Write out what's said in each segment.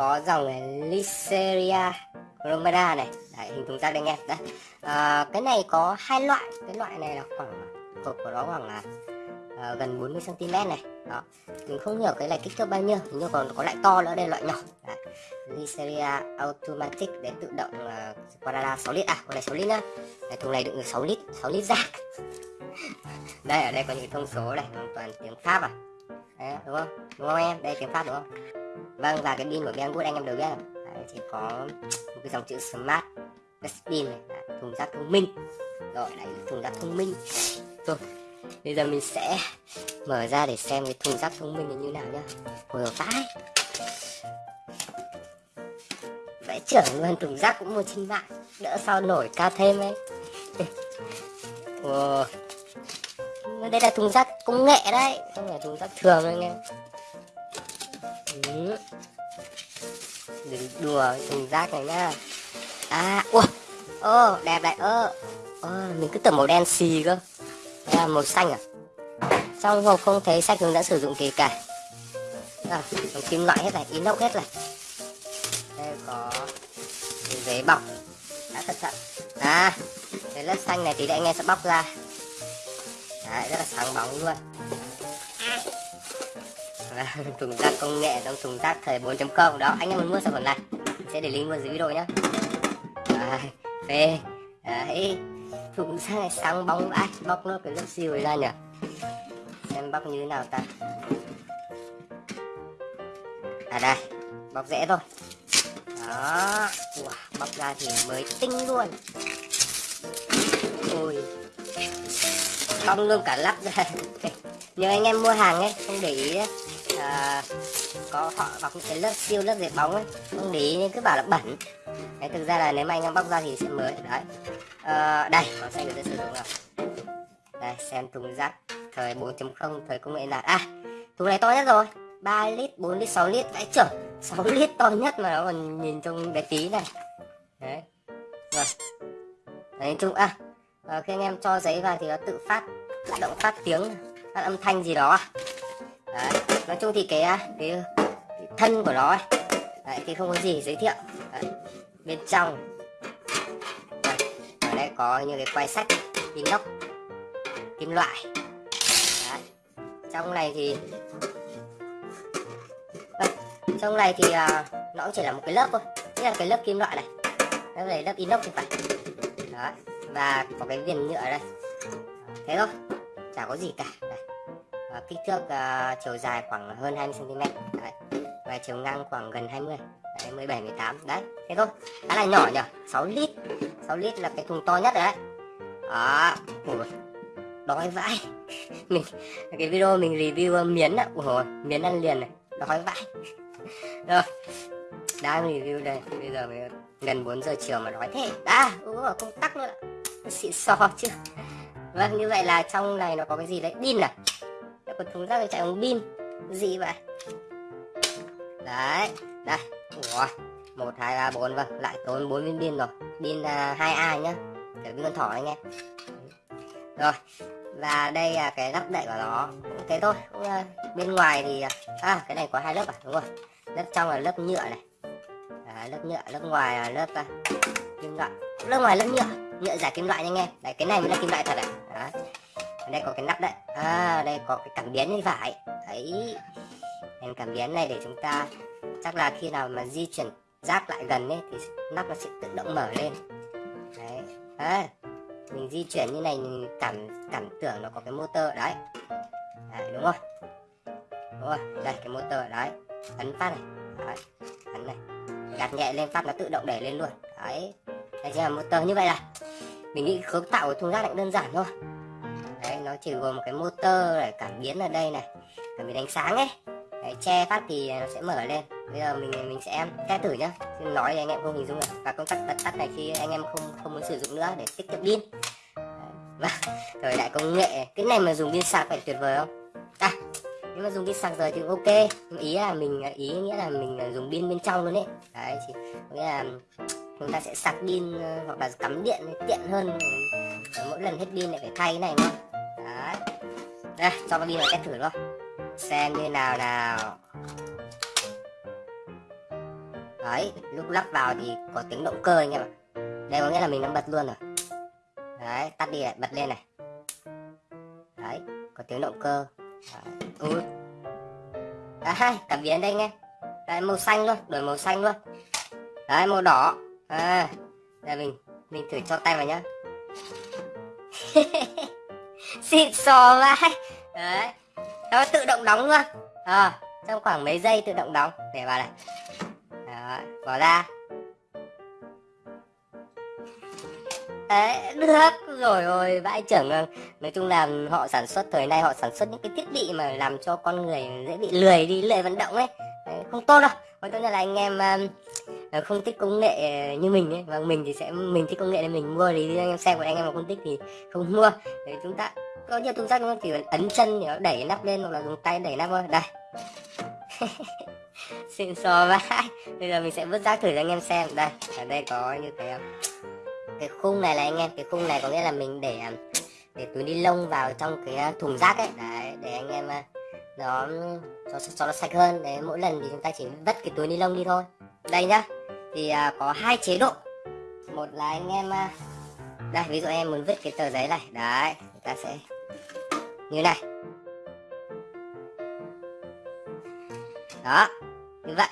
có dòng Listeria chromada này. Đấy, hình thùng rác đây anh em đấy à, ờ, cái này có hai loại. Cái loại này là khoảng cột của nó khoảng là à, gần 40 cm này. Đó. Mình không hiểu cái này kích thước bao nhiêu nhưng còn có loại to nữa đây loại nhỏ. Đấy. Listeria Automatic để tự động ờ, uh, Quadrada 6 lít. À con này 6 lít nhá. Đấy, thùng này đựng được 6 lít 6 lít rác. Đây ở đây có những thông số này hoàn toàn tiếng Pháp à. Đấy, đúng không? Đúng không em? Đây tiếng Pháp đúng không? Vâng và cái pin của Banggood anh em đều biết rồi đấy, chỉ có một cái dòng chữ Smart Dustbin này đấy, thùng rác thông minh. Rồi đấy thùng rác thông minh. Rồi bây giờ mình sẽ mở ra để xem cái thùng rác thông minh này như nào nhá. Hồi vãi. Vẽ trưởng luôn thùng rác cũng mua trên mạng. Đỡ sao nổi ca thêm ấy. Wow. đây là thùng rác công nghệ đấy. Không phải thùng rác thường anh em ừ. đừng đùa thùng rác này nhá à ua ô đẹp đấy ơ ô, mình cứ tưởng màu đen xì cơ. Đây là màu xanh à? Trong hộp không thấy sách hướng dẫn sử dụng kể cả. À, kim loại hết này inox hết này. Đây có giấy bọc. Đã cẩn thận. À cái lớp xanh này thì để anh em sẽ bóc ra. Đấy, rất là sáng bóng luôn. Vâng, là thùng rác công nghệ trong thùng rác thời 4.0 đó anh em muốn mua sản phẩm này sẽ để link mua dưới video nhé à, phê đấy thùng rác này sáng bóng ai bóc nó cái lớp siêu ra nhỉ? Xem bóc như thế nào ta? À đây bóc dễ thôi. Đó wow, bóc ra thì mới tinh luôn. Ôi bong luôn cả lắp ra. Nếu anh em mua hàng ấy không để ý ấy, à, có họ bọc những cái lớp siêu lớp dệt bóng ấy không để ý nhưng cứ bảo là bẩn. Đấy thực ra là nếu mà anh em bóc ra thì sẽ mới đấy. À, đây có xanh được sử dụng rồi đây xem thùng rác thời 4.0 thời công nghệ là à thùng này to nhất rồi 3 lít 4 lít 6 lít. Vãi chở 6 lít to nhất mà nó còn nhìn trông bé tí này. Đấy rồi. Đấy chung à, à khi anh em cho giấy vào thì nó tự phát tự động phát tiếng phát âm thanh gì đó đấy nói chung thì cái cái, cái thân của nó ấy, đấy, thì không có gì giới thiệu. Đấy. bên trong. Đấy, ở đây có những cái quay sách inox kim loại. Đấy. trong này thì vâng, trong này thì à, nó cũng chỉ là một cái lớp thôi. Đây là cái lớp kim loại này đây là lớp inox thì phải. Đấy và có cái viền nhựa đây. Thế thôi chả có gì cả. Ờ, kích thước uh, chiều dài khoảng hơn 20 cm đấy. và chiều ngang khoảng gần 20 đấy, 17 18 đấy thế thôi. Khá là nhỏ nhỉ? 6 lít. 6 lít là cái thùng to nhất đấy. Đó. Ủa, đói vãi. Mình cái video mình review ờ, miến ạ Ủa, miến ăn liền này. Đói vãi. Rồi. Đang review đây. Bây giờ mới gần 4 giờ chiều mà nói thế. Đã ủa không tắc luôn ạ xịn xò chứ. Vâng như vậy là trong này nó có cái gì đấy? Pin à? Của chúng thùng rác chạy bằng pin. Gì vậy? Đấy đây. Ủa một hai ba bốn vâng. Lại tốn bốn viên pin rồi. Pin uh, hai a nhá. Kiểu pin con thỏ anh em. Rồi và đây là cái lắp đậy của nó. Cũng thế thôi. Cũng, uh, bên ngoài thì à, à cái này có hai lớp à? Đúng rồi. Lớp trong là lớp nhựa này. À, lớp nhựa lớp ngoài là lớp uh, kim loại. Lớp ngoài lớp nhựa. Nhựa giả kim loại nha anh em. Đấy cái này mới là kim loại thật ạ à đây có cái nắp đấy. À đây có cái cảm biến như phải. Đấy. Đèn cảm biến này để chúng ta chắc là khi nào mà di chuyển rác lại gần ấy thì nắp nó sẽ tự động mở lên. Đấy. À, mình di chuyển như này mình cảm cảm tưởng nó có cái motor đấy, đấy đúng không? Đúng rồi đây cái motor đấy. Ấn phát này. Đấy, ấn này. Gạt nhẹ lên phát nó tự động đẩy lên luôn. Đấy. Đây chính là motor như vậy là mình nghĩ cấu tạo của thùng rác lại đơn giản thôi chỉ gồm một cái motor này cảm biến ở đây này. Cảm biến ánh sáng ấy. Đấy, che phát thì nó sẽ mở lên. Bây giờ mình mình sẽ test thử nhá. Xin nói thì anh em không hình dung được. Và công tắc bật tắt này khi anh em không không muốn sử dụng nữa để tiết kiệm pin. Và vâng. thời đại công nghệ. Cái này mà dùng pin sạc phải tuyệt vời không? À nếu mà dùng pin sạc rồi thì ok. Nhưng ý là mình ý nghĩa là mình dùng pin bên trong luôn đấy đấy chỉ nghĩa là chúng ta sẽ sạc pin ờ, hoặc là cắm điện tiện hơn. Mỗi lần hết pin lại phải thay cái này nữa đấy. Đây, cho con đi vào test thử luôn. Xem như nào nào. Đấy, lúc lắp vào thì có tiếng động cơ anh em ạ. Đây có nghĩa là mình đang bật luôn rồi. Đấy, tắt đi lại bật lên này. Đấy, có tiếng động cơ. Đấy. Ui. đấy cảm biến đây nghe đấy màu xanh luôn, đổi màu xanh luôn. Đấy, màu đỏ. À đây mình mình thử cho tay vào nhá. xịn sò vãi, đấy. Nó tự động đóng luôn. À, trong khoảng mấy giây tự động đóng. Để vào này. Đó, bỏ ra. Đấy được. Rồi rồi vãi chưởng ờ, nói chung là họ sản xuất thời nay họ sản xuất những cái thiết bị mà làm cho con người dễ bị lười đi lười vận động ấy. Đấy, không tốt đâu. Nói chung là anh em uh, Ờ, không thích công nghệ ờ, như mình ấy. Và mình thì sẽ mình thích công nghệ nên mình mua thì anh em xem còn anh em mà không thích thì không mua. Để chúng ta có nhiều thùng rác thì ấn chân để đẩy nắp lên hoặc là dùng tay đẩy nắp thôi. Đây. Xịn sò vãi. Bây giờ mình sẽ vứt rác thử cho anh em xem. Đây ở đây có như thế cái khung này là anh em cái khung này có nghĩa là mình để để túi ni lông vào trong cái à, thùng rác ấy. Đấy để anh em à, nó cho, cho nó sạch hơn. Đấy mỗi lần thì chúng ta chỉ vứt cái túi ni lông đi thôi. Đây nhá thì uh, có hai chế độ. Một là anh em uh, đây ví dụ em muốn vứt cái tờ giấy này. Đấy chúng ta sẽ như này. Đó như vậy.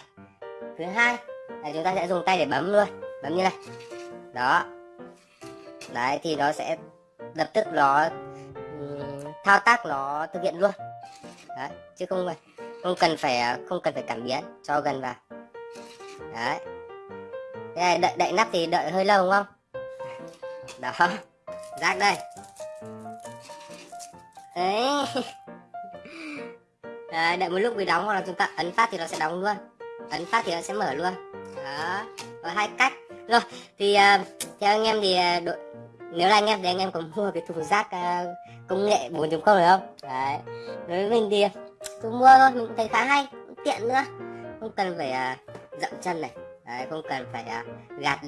Thứ hai là chúng ta sẽ dùng tay để bấm luôn. Bấm như này. Đó. Đấy thì nó sẽ lập tức nó thao tác nó thực hiện luôn. Đấy chứ không không cần phải à, không cần phải cảm biến cho gần vào. Đấy. Đây, đợi đậy nắp thì đợi hơi lâu đúng không? Đó rác đây. Đấy. Đấy, đợi một lúc bị đóng hoặc là chúng ta ấn phát thì nó sẽ đóng luôn. Ấn phát thì nó sẽ mở luôn. Đó có hai cách. Rồi thì uh, theo anh em thì uh, đội nếu là anh em thì anh em có mua cái thùng rác uh, công nghệ 4.0 được không đấy. Đối với mình thì tôi mua thôi mình cũng thấy khá hay cũng tiện nữa. Không cần phải uh, dậm chân này đấy, không cần phải uh, gạt